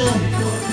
千万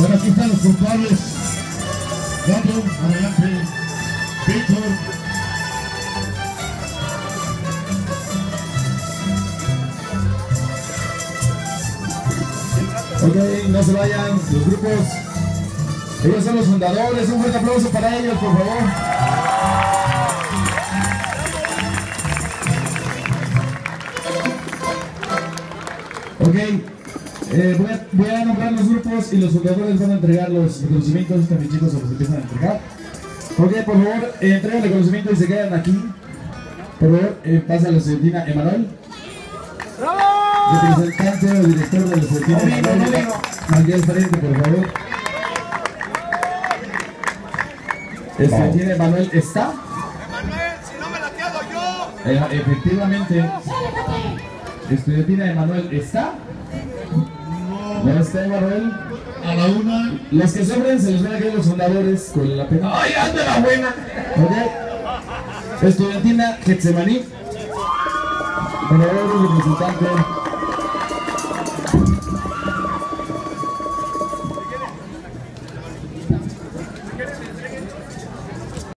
Bueno, aquí están los culpables. Gato, adelante. Víctor. Ok, no se vayan los grupos. Ellos son los fundadores. Un fuerte aplauso para ellos, por favor. Ok, eh, voy, a, voy a nombrar los grupos y los fundadores van a entregar los reconocimientos también chicos a los empiezan a entregar. Ok, por favor, eh, entreguen el reconocimiento y se quedan aquí. Por favor, eh, pasa a la estudiantina Emanuel. Representante o director de la estudiantina Emanuel. Aquí al frente, por favor. Estudiantina Emanuel está. Emanuel, si no me la quedo yo. Eh, efectivamente. Estudiantina Emanuel está. ¿No está Emanuel? A la una. Los que sobren se les van a quedar los fundadores con la pena. ¡Ay, anda la buena! Ok. Estudiantina Getsemaní. Y representante.